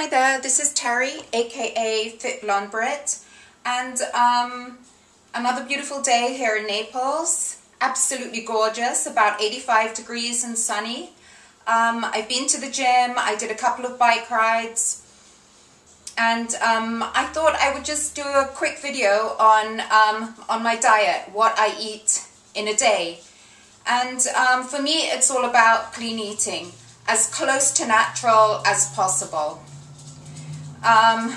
Hi there, this is Terry, aka Fit Blonde Brit, and um, another beautiful day here in Naples. Absolutely gorgeous, about 85 degrees and sunny. Um, I've been to the gym, I did a couple of bike rides, and um, I thought I would just do a quick video on, um, on my diet, what I eat in a day. And um, for me, it's all about clean eating, as close to natural as possible. Um,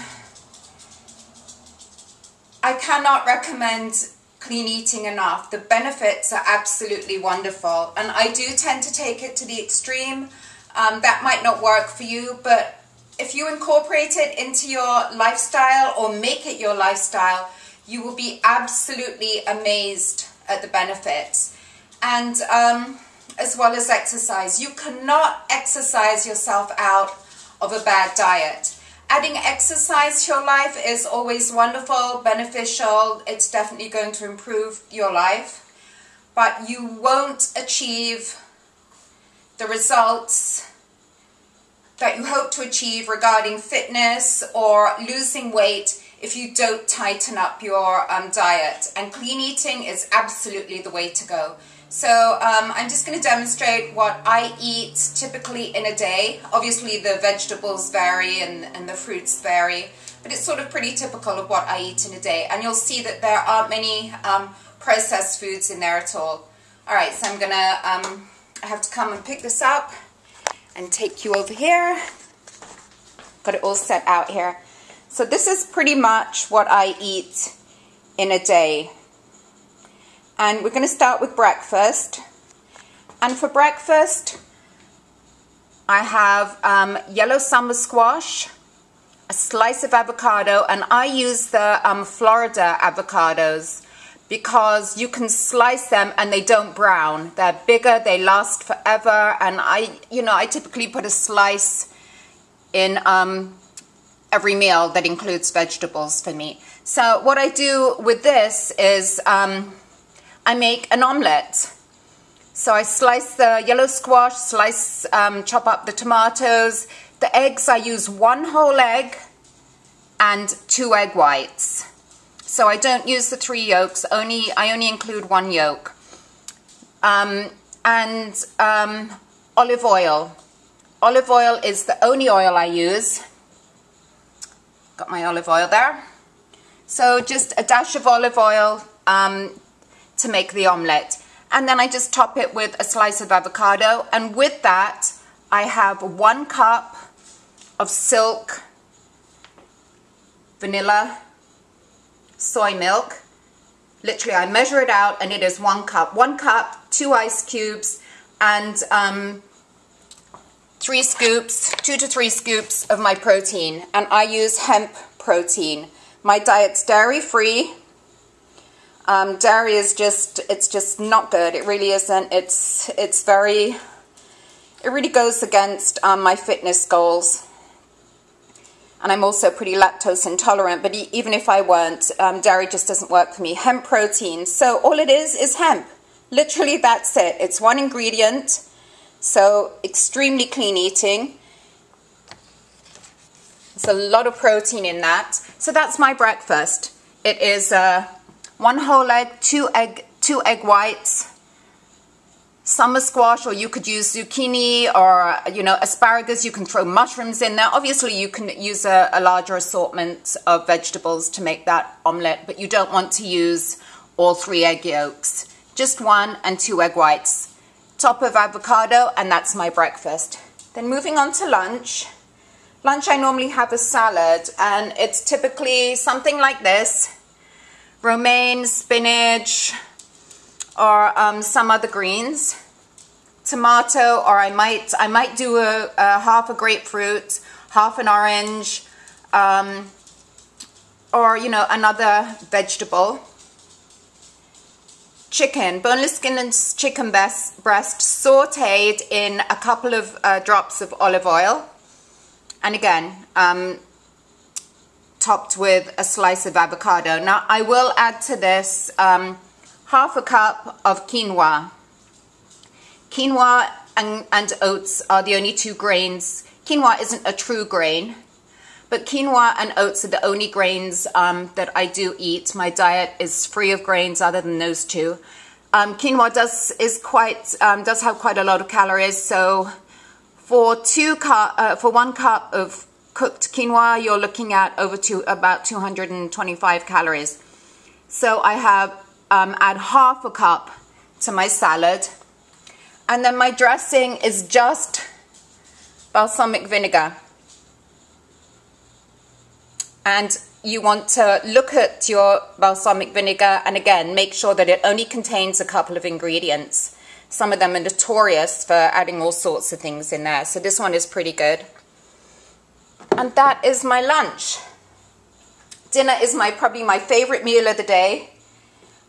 I cannot recommend clean eating enough. The benefits are absolutely wonderful. And I do tend to take it to the extreme. Um, that might not work for you, but if you incorporate it into your lifestyle or make it your lifestyle, you will be absolutely amazed at the benefits. And um, as well as exercise. You cannot exercise yourself out of a bad diet. Adding exercise to your life is always wonderful, beneficial. It's definitely going to improve your life. But you won't achieve the results that you hope to achieve regarding fitness or losing weight if you don't tighten up your um, diet. And clean eating is absolutely the way to go. So um, I'm just going to demonstrate what I eat typically in a day. Obviously the vegetables vary and, and the fruits vary, but it's sort of pretty typical of what I eat in a day. And you'll see that there aren't many um, processed foods in there at all. Alright, so I'm going to, um, I have to come and pick this up and take you over here. Got it all set out here. So this is pretty much what I eat in a day. And we're going to start with breakfast. And for breakfast, I have um, yellow summer squash, a slice of avocado, and I use the um, Florida avocados because you can slice them and they don't brown. They're bigger, they last forever, and I, you know, I typically put a slice in um, every meal that includes vegetables for me. So what I do with this is um, I make an omelette. So I slice the yellow squash, slice, um, chop up the tomatoes. The eggs, I use one whole egg and two egg whites. So I don't use the three yolks, only I only include one yolk. Um, and um, olive oil. Olive oil is the only oil I use. Got my olive oil there. So just a dash of olive oil, um, to make the omelette. And then I just top it with a slice of avocado. And with that, I have one cup of silk vanilla soy milk. Literally, I measure it out and it is one cup. One cup, two ice cubes, and um, three scoops, two to three scoops of my protein. And I use hemp protein. My diet's dairy-free, um, dairy is just, it's just not good. It really isn't. It's, it's very, it really goes against um, my fitness goals. And I'm also pretty lactose intolerant, but even if I weren't, um, dairy just doesn't work for me. Hemp protein. So all it is is hemp. Literally that's it. It's one ingredient. So extremely clean eating. There's a lot of protein in that. So that's my breakfast. It is uh, one whole egg, two egg, two egg whites, summer squash, or you could use zucchini or, you know, asparagus. You can throw mushrooms in there. Obviously, you can use a, a larger assortment of vegetables to make that omelette, but you don't want to use all three egg yolks. Just one and two egg whites. Top of avocado, and that's my breakfast. Then moving on to lunch. Lunch, I normally have a salad, and it's typically something like this romaine, spinach, or um, some other greens, tomato, or I might I might do a, a half a grapefruit, half an orange, um, or you know another vegetable. Chicken, boneless skin and chicken breast, breast sauteed in a couple of uh, drops of olive oil. And again, um, topped with a slice of avocado. Now I will add to this um, half a cup of quinoa. Quinoa and, and, oats are the only two grains. Quinoa isn't a true grain, But quinoa and oats are the only grains um, that I do eat. My diet is free of grains other than those two. Um, quinoa does is quite um, does have quite a lot of calories. So for two cup uh, for one cup of cooked quinoa, you're looking at over to about 225 calories. So I have um, add half a cup to my salad, and then my dressing is just balsamic vinegar and you want to look at your balsamic vinegar and again make sure that it only contains a couple of ingredients. Some of them are notorious for adding all sorts of things in there. So this one is pretty good. And that is my lunch. Dinner is my probably my favorite meal of the day.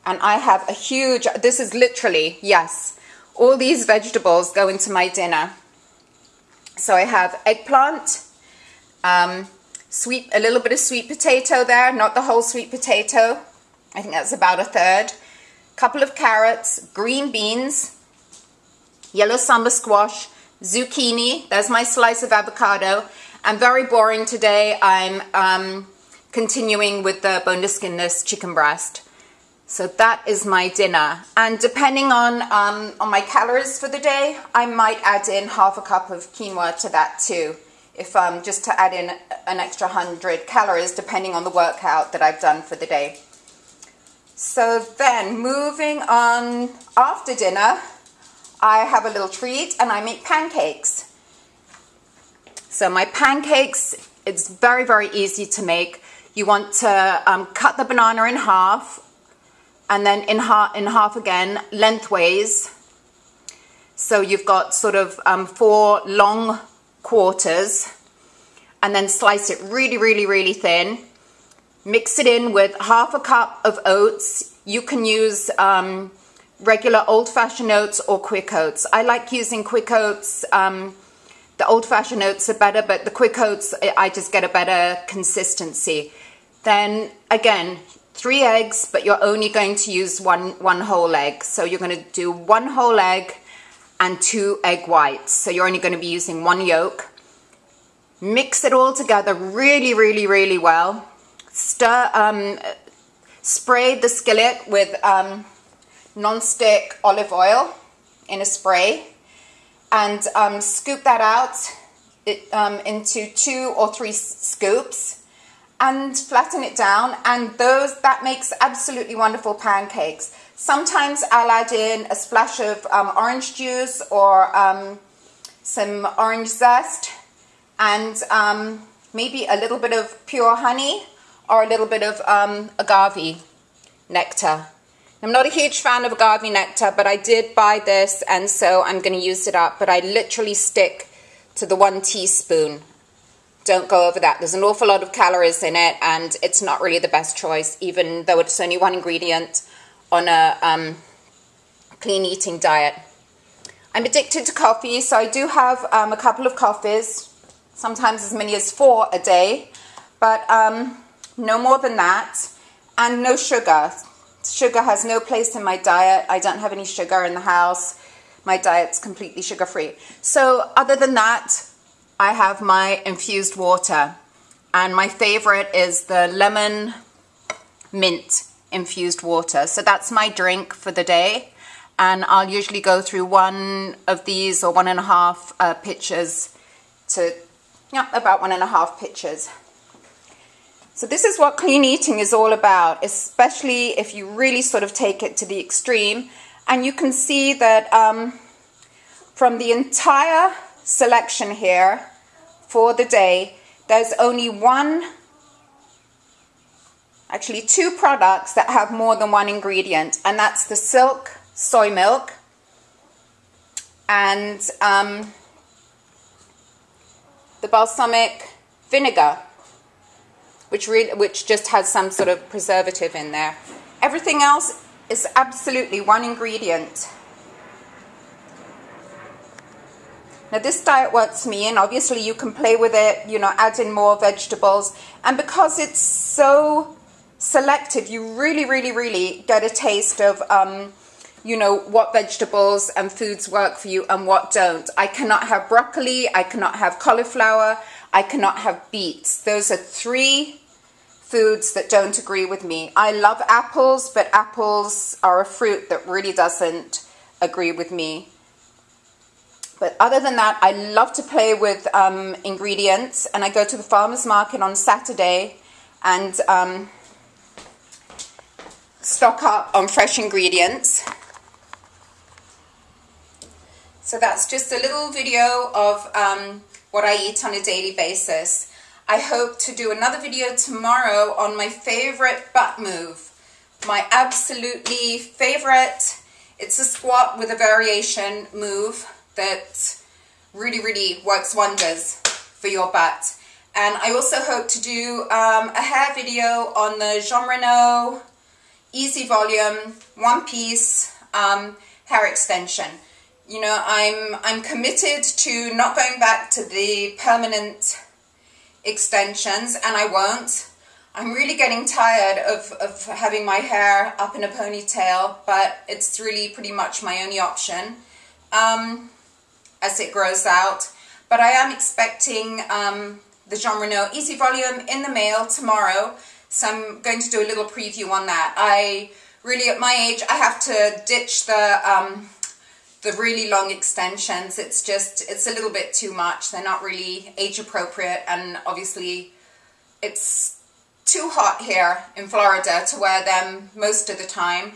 And I have a huge, this is literally, yes, all these vegetables go into my dinner. So I have eggplant, um, sweet, a little bit of sweet potato there, not the whole sweet potato. I think that's about a third. Couple of carrots, green beans, yellow summer squash, zucchini. There's my slice of avocado. I'm very boring today. I'm um, continuing with the boneless skinless chicken breast. So that is my dinner. And depending on, um, on my calories for the day, I might add in half a cup of quinoa to that too if um, just to add in an extra 100 calories depending on the workout that I've done for the day. So then moving on after dinner, I have a little treat and I make pancakes. So my pancakes, it's very, very easy to make. You want to um, cut the banana in half and then in, ha in half again lengthways. So you've got sort of um, four long quarters and then slice it really, really, really thin. Mix it in with half a cup of oats. You can use um, regular old-fashioned oats or quick oats. I like using quick oats. Um, the old-fashioned oats are better, but the quick oats, I just get a better consistency. Then again, three eggs, but you're only going to use one, one whole egg. So you're going to do one whole egg, and two egg whites. So you're only going to be using one yolk. Mix it all together really, really, really well. Stir, um, spray the skillet with um, non-stick olive oil in a spray and um, scoop that out it, um, into two or three scoops and flatten it down and those that makes absolutely wonderful pancakes. Sometimes I'll add in a splash of um, orange juice or um, some orange zest and um, maybe a little bit of pure honey or a little bit of um, agave nectar. I'm not a huge fan of agave nectar, but I did buy this and so I'm going to use it up. But I literally stick to the one teaspoon. Don't go over that. There's an awful lot of calories in it and it's not really the best choice, even though it's only one ingredient on a um, clean eating diet. I'm addicted to coffee, so I do have um, a couple of coffees, sometimes as many as four a day, but um, no more than that, and no sugar. Sugar has no place in my diet. I don't have any sugar in the house. My diet's completely sugar free. So, other than that, I have my infused water, and my favorite is the lemon mint infused water. So that's my drink for the day. And I'll usually go through one of these or one and a half uh, pitchers to, yeah, about one and a half pitchers. So this is what clean eating is all about, especially if you really sort of take it to the extreme. And you can see that um, from the entire selection here for the day, there's only one actually two products that have more than one ingredient, and that's the Silk soy milk and um, the balsamic vinegar, which, which just has some sort of preservative in there. Everything else is absolutely one ingredient. Now this diet works me and obviously you can play with it, you know, add in more vegetables. And because it's so selective, you really, really, really get a taste of, um, you know, what vegetables and foods work for you and what don't. I cannot have broccoli. I cannot have cauliflower. I cannot have beets. Those are three foods that don't agree with me. I love apples, but apples are a fruit that really doesn't agree with me. But other than that, I love to play with um, ingredients, and I go to the farmer's market on Saturday and um, stock up on fresh ingredients. So that's just a little video of um, what I eat on a daily basis. I hope to do another video tomorrow on my favorite butt move. My absolutely favorite, it's a squat with a variation move that really, really works wonders for your butt. And I also hope to do um, a hair video on the Jon Renau Easy Volume One Piece um, hair extension. You know, I'm, I'm committed to not going back to the permanent extensions and I won't. I'm really getting tired of, of having my hair up in a ponytail, but it's really pretty much my only option. Um, as it grows out. But I am expecting um, the Jon Renau Easy Volume in the mail tomorrow. So I'm going to do a little preview on that. I really, at my age, I have to ditch the um, the really long extensions. It's just, it's a little bit too much. They're not really age appropriate. And obviously it's too hot here in Florida to wear them most of the time.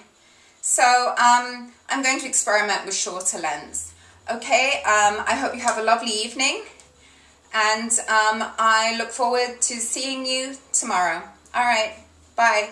So um, I'm going to experiment with shorter lengths. Okay, um, I hope you have a lovely evening and um, I look forward to seeing you tomorrow. All right, bye.